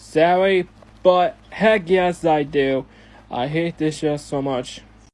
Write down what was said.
Sorry, but heck yes I do. I hate this show so much.